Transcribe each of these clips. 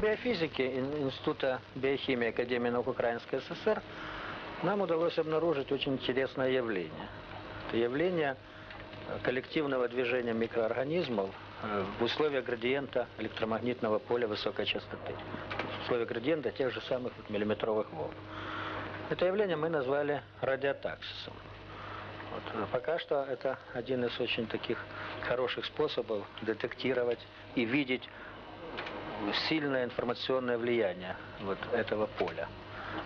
биофизики Ин- Института биохимии Академии наук Украинской ССР нам удалось обнаружить очень интересное явление. Это явление э, коллективного движения микроорганизмов э, в условиях градиента электромагнитного поля высокой частоты. В условиях градиента тех же самых миллиметровых волн. Это явление мы назвали радиотаксисом. Вот, э, пока что это один из очень таких хороших способов детектировать и видеть сильное информационное влияние вот этого поля.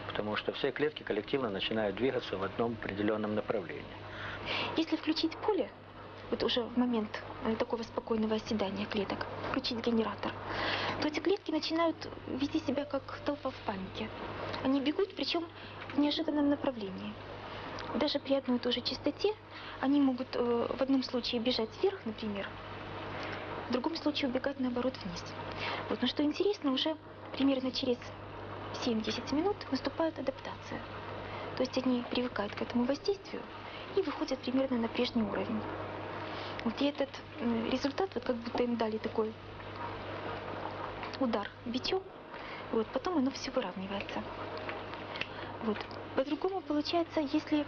Потому что все клетки коллективно начинают двигаться в одном определенном направлении. Если включить поле, вот уже в момент э, такого спокойного оседания клеток, включить генератор, то эти клетки начинают вести себя как толпа в панике. Они бегут, причем в неожиданном направлении. Даже при одной и той же частоте они могут э, в одном случае бежать вверх, например, в другом случае убегать наоборот вниз. Вот. Но что интересно, уже примерно через 7-10 минут наступает адаптация. То есть они привыкают к этому воздействию и выходят примерно на прежний уровень. Вот и этот результат, вот как будто им дали такой удар бичом, вот, потом оно все выравнивается. Вот. По-другому получается, если,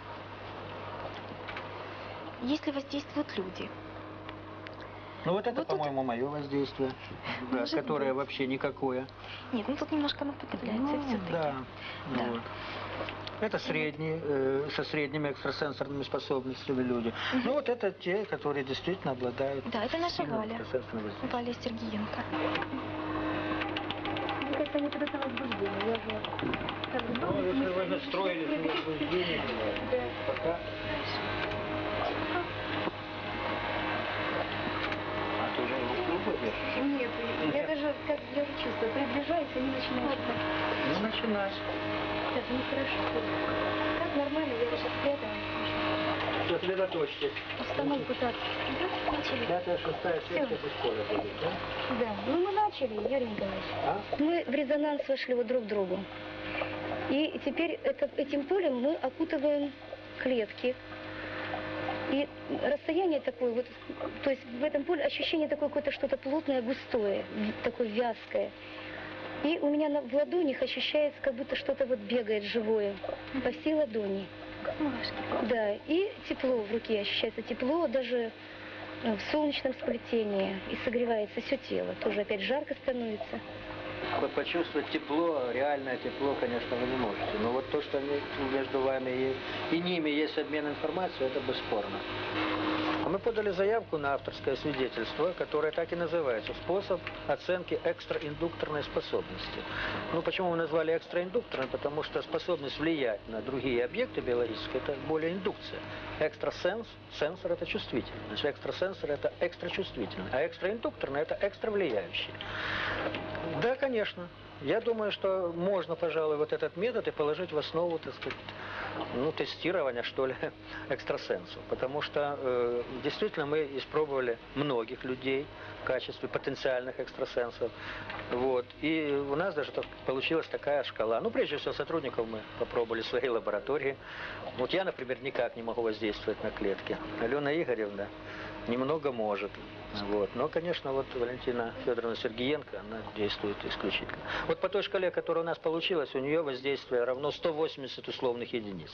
если воздействуют люди. Ну вот это, Вот тут- по-моему, мое воздействие, да, которое быть. вообще никакое. Нет, ну тут немножко наподобляется все-таки. да. ну Да. вот. Это средние, э, со средними экстрасенсорными способностями люди. Ну вот это те, которые действительно обладают Да, это наша Валя. Валя Сергеенко. Как-то не это возбуждение. Нет, я даже как я чувствую, приближаюсь, они начинают. Ну, начинай. Это нехорошо. Как нормально, я сейчас спрятала. Сосредоточьтесь. Установку так. Да, начали. Пятая, шестая, секция без поля будет, да? Да, ну мы начали, Юрий Николаевич. А? Мы в резонанс вошли вот друг к другу. И теперь это, этим полем мы окутываем клетки. И расстояние такое, вот, то есть в этом поле ощущение такое какое-то что-то плотное, густое, такое вязкое. И у меня на, в ладонях ощущается, как будто что-то вот бегает живое по всей ладони. Мурашки. Да, и тепло в руке ощущается, тепло даже э, в солнечном сплетении, и согревается все тело. Тоже опять жарко становится. Почувствовать тепло, реальное тепло, конечно, вы не можете. Но вот то, что между вами и, и ними есть обмен информацией, это бесспорно. А мы подали заявку на авторское свидетельство, которое так и называется «Способ оценки экстраиндукторной способности». Ну, почему мы назвали экстраиндукторной? Потому что способность влиять на другие объекты биологические – это более индукция. Экстрасенс, сенсор – это чувствительный. Значит, экстрасенсор – это экстрачувствительный, а экстраиндукторный – это экстравлияющий. Да, конечно. Я думаю, что можно, пожалуй, вот этот метод и положить в основу, так сказать, ну, тестирования, что ли, экстрасенсов. Потому что э, действительно мы испробовали многих людей в качестве потенциальных экстрасенсов. Вот. И у нас даже так получилась такая шкала. Ну, прежде всего, сотрудников мы попробовали в своей лаборатории. Вот я, например, никак не могу воздействовать на клетки. Алена Игоревна немного может. Вот. Но, конечно, вот Валентина Федоровна Сергеенко, она действует исключительно. Вот по той шкале, которая у нас получилась, у нее воздействие равно 180 условных единиц.